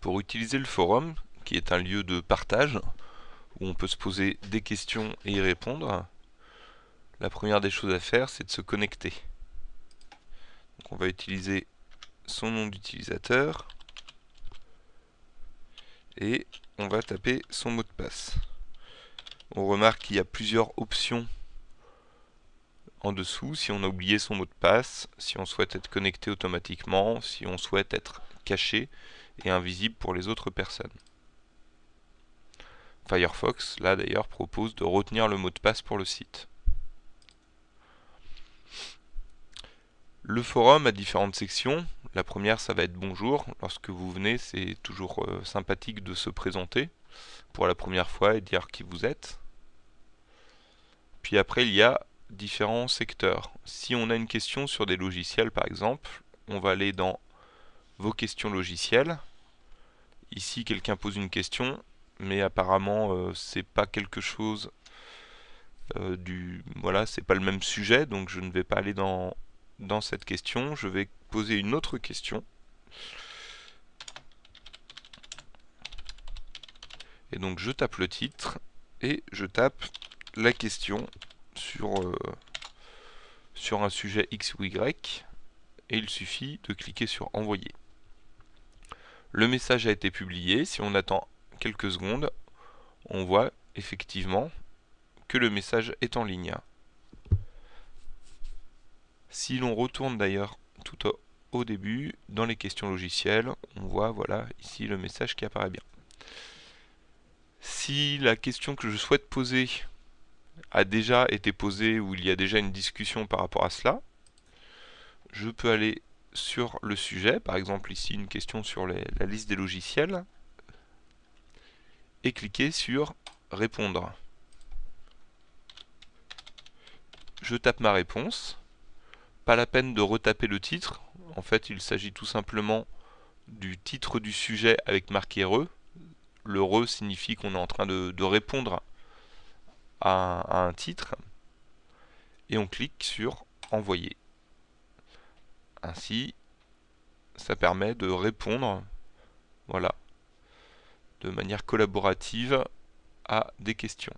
Pour utiliser le forum, qui est un lieu de partage, où on peut se poser des questions et y répondre, la première des choses à faire, c'est de se connecter. On va utiliser son nom d'utilisateur et on va taper son mot de passe. On remarque qu'il y a plusieurs options en dessous, si on a oublié son mot de passe, si on souhaite être connecté automatiquement, si on souhaite être caché et invisible pour les autres personnes. Firefox, là d'ailleurs, propose de retenir le mot de passe pour le site. Le forum a différentes sections. La première, ça va être bonjour. Lorsque vous venez, c'est toujours euh, sympathique de se présenter pour la première fois et dire qui vous êtes. Puis après, il y a différents secteurs. Si on a une question sur des logiciels, par exemple, on va aller dans vos questions logicielles. Ici, quelqu'un pose une question, mais apparemment, euh, c'est pas quelque chose euh, du... Voilà, c'est pas le même sujet, donc je ne vais pas aller dans dans cette question, je vais poser une autre question. Et donc je tape le titre et je tape la question sur, euh, sur un sujet X ou Y et il suffit de cliquer sur envoyer. Le message a été publié, si on attend quelques secondes, on voit effectivement que le message est en ligne. Si l'on retourne d'ailleurs tout au, début, dans les questions logicielles, on voit voilà ici le message qui apparaît bien. Si la question que je souhaite poser a déjà été posée ou il y a déjà une discussion par rapport à cela, je peux aller sur le sujet, par exemple ici une question sur la liste des logiciels, et cliquer sur répondre. Je tape ma réponse, pas la peine de retaper le titre. En fait, il s'agit tout simplement du titre du sujet avec marqué RE. Le RE signifie qu'on est en train de, répondre à, un titre. Et on clique sur Envoyer. Ainsi, ça permet de répondre voilà, de manière collaborative à des questions.